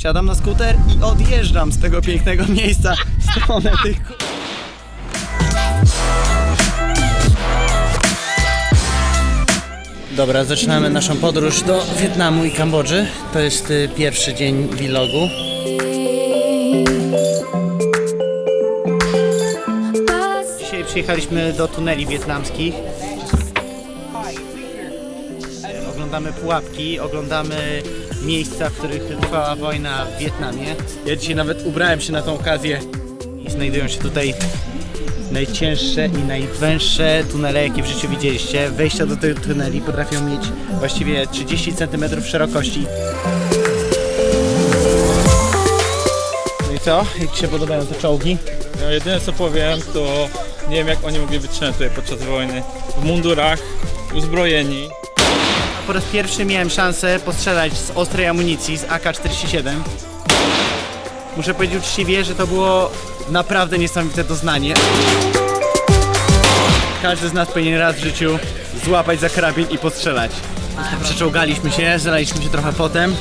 wsiadam na skuter i odjeżdżam z tego pięknego miejsca w stronę tych Dobra, zaczynamy naszą podróż do Wietnamu i Kambodży. To jest y, pierwszy dzień vlogu. Dzisiaj przyjechaliśmy do tuneli wietnamskich. Oglądamy pułapki, oglądamy miejsca, w których trwała wojna w Wietnamie. Ja dzisiaj nawet ubrałem się na tą okazję i znajdują się tutaj najcięższe i najwęższe tunele, jakie w życiu widzieliście. Wejścia do tych tuneli potrafią mieć właściwie 30 cm szerokości. No i co? Jak Ci się podobają te czołgi? No, jedyne co powiem, to nie wiem jak oni mogli wytrzymać tutaj podczas wojny. W mundurach, uzbrojeni. Po raz pierwszy miałem szansę postrzelać z ostrej amunicji z AK-47. Muszę powiedzieć uczciwie, że to było naprawdę niesamowite doznanie. Każdy z nas powinien raz w życiu złapać za karabin i postrzelać. Przeczołgaliśmy się, zalaliśmy się trochę potem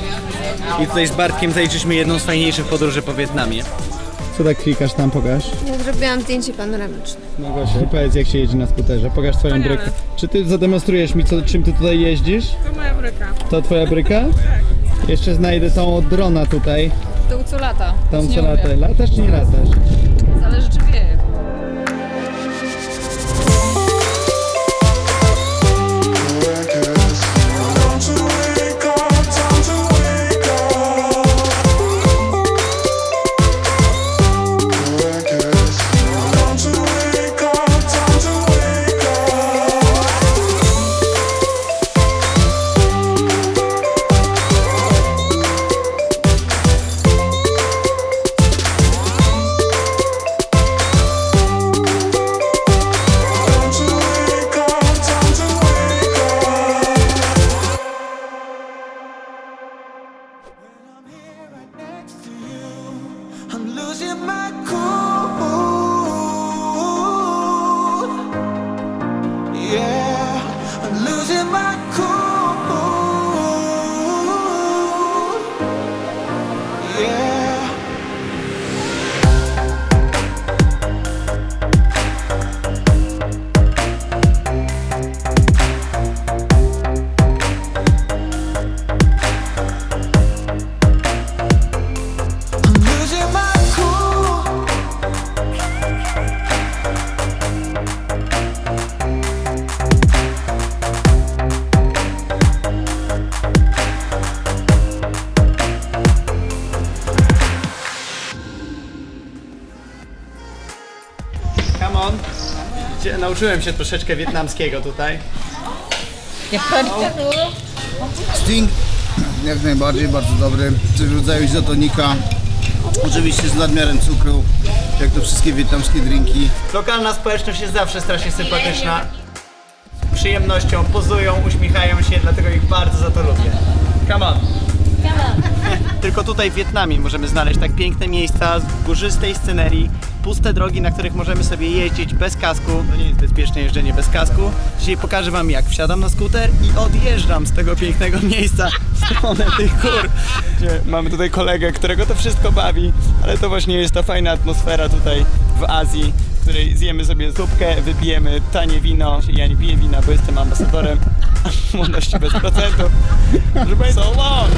i tutaj z Bartkiem zaliczyliśmy jedną z fajniejszych podróży po Wietnamie. Co tak klikasz tam, pokaż? Ja zrobiłam zdjęcie panoramiczne. No Gosia, powiedz jak się jeździ na skuterze, pokaż twoją brykę. Czy ty zademonstrujesz mi, co, czym ty tutaj jeździsz? To moja bryka. To twoja bryka? Tak. Jeszcze znajdę tą od drona tutaj, To co lata. tą Nie co umiem. lata. Latasz czy nie latasz? in my cool Nauczyłem się troszeczkę wietnamskiego tutaj. Sting jak najbardziej, bardzo dobry. Coś w rodzaju izotonika. Oczywiście z nadmiarem cukru, jak to wszystkie wietnamskie drinki. Lokalna społeczność jest zawsze strasznie sympatyczna. Z przyjemnością pozują, uśmiechają się, dlatego ich bardzo za to lubię. Come on. Tylko tutaj w Wietnamie możemy znaleźć tak piękne miejsca z górzystej scenerii, puste drogi, na których możemy sobie jeździć bez kasku. To nie jest bezpieczne jeżdżenie bez kasku. Dzisiaj pokażę wam jak wsiadam na skuter i odjeżdżam z tego pięknego miejsca w stronę tych gór. Mamy tutaj kolegę, którego to wszystko bawi, ale to właśnie jest ta fajna atmosfera tutaj w Azji, której zjemy sobie zupkę, wypijemy tanie wino. Ja nie piję wina, bo jestem ambasadorem młodości bez procentu. Proszę Państwa, so long!